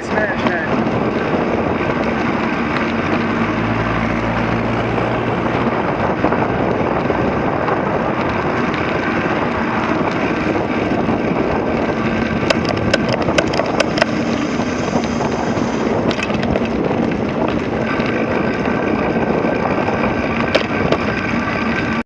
place, man.